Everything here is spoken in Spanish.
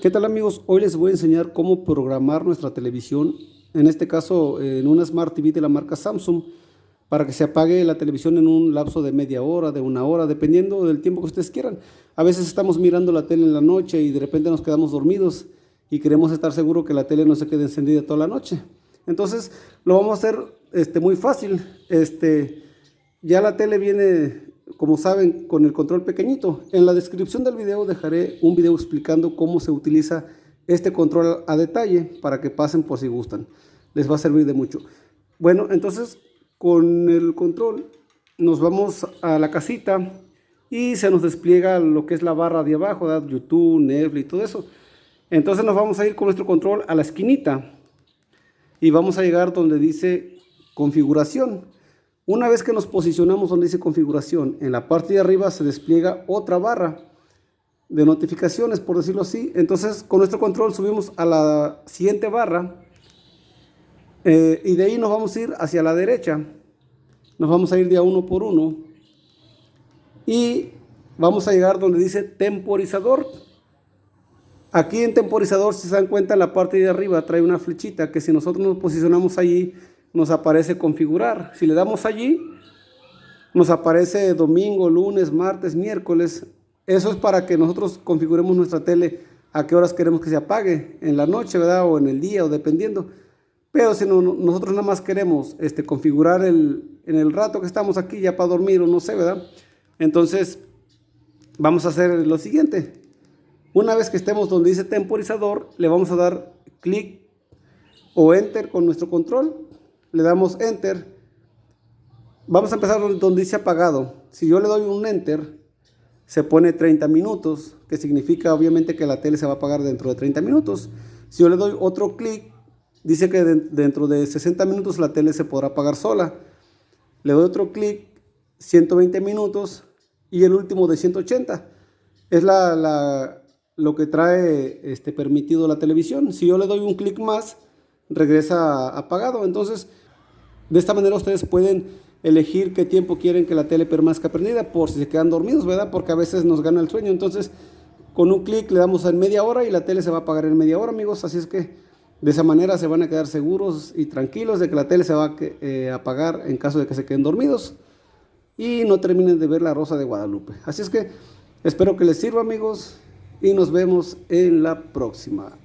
¿Qué tal amigos? Hoy les voy a enseñar cómo programar nuestra televisión, en este caso en una Smart TV de la marca Samsung, para que se apague la televisión en un lapso de media hora, de una hora, dependiendo del tiempo que ustedes quieran. A veces estamos mirando la tele en la noche y de repente nos quedamos dormidos y queremos estar seguros que la tele no se quede encendida toda la noche. Entonces lo vamos a hacer este, muy fácil. Este, ya la tele viene como saben, con el control pequeñito. En la descripción del video dejaré un video explicando cómo se utiliza este control a detalle para que pasen por si gustan. Les va a servir de mucho. Bueno, entonces con el control nos vamos a la casita y se nos despliega lo que es la barra de abajo, YouTube, Netflix y todo eso. Entonces nos vamos a ir con nuestro control a la esquinita y vamos a llegar donde dice configuración. Una vez que nos posicionamos donde dice configuración, en la parte de arriba se despliega otra barra de notificaciones, por decirlo así. Entonces, con nuestro control subimos a la siguiente barra eh, y de ahí nos vamos a ir hacia la derecha. Nos vamos a ir de a uno por uno y vamos a llegar donde dice temporizador. Aquí en temporizador, si se dan cuenta, en la parte de arriba trae una flechita que si nosotros nos posicionamos allí, nos aparece configurar. Si le damos allí, nos aparece domingo, lunes, martes, miércoles. Eso es para que nosotros configuremos nuestra tele a qué horas queremos que se apague, en la noche, ¿verdad? O en el día, o dependiendo. Pero si no, nosotros nada más queremos este, configurar el, en el rato que estamos aquí ya para dormir o no sé, ¿verdad? Entonces, vamos a hacer lo siguiente. Una vez que estemos donde dice temporizador, le vamos a dar clic o enter con nuestro control le damos enter, vamos a empezar donde dice apagado. Si yo le doy un enter, se pone 30 minutos, que significa obviamente que la tele se va a apagar dentro de 30 minutos. Si yo le doy otro clic, dice que dentro de 60 minutos la tele se podrá apagar sola. Le doy otro clic, 120 minutos y el último de 180. Es la, lo que trae este, permitido la televisión. Si yo le doy un clic más, regresa apagado. Entonces, de esta manera ustedes pueden elegir qué tiempo quieren que la tele permanezca prendida por si se quedan dormidos, ¿verdad? Porque a veces nos gana el sueño. Entonces, con un clic le damos en media hora y la tele se va a apagar en media hora, amigos. Así es que de esa manera se van a quedar seguros y tranquilos de que la tele se va a eh, apagar en caso de que se queden dormidos y no terminen de ver la Rosa de Guadalupe. Así es que espero que les sirva, amigos, y nos vemos en la próxima.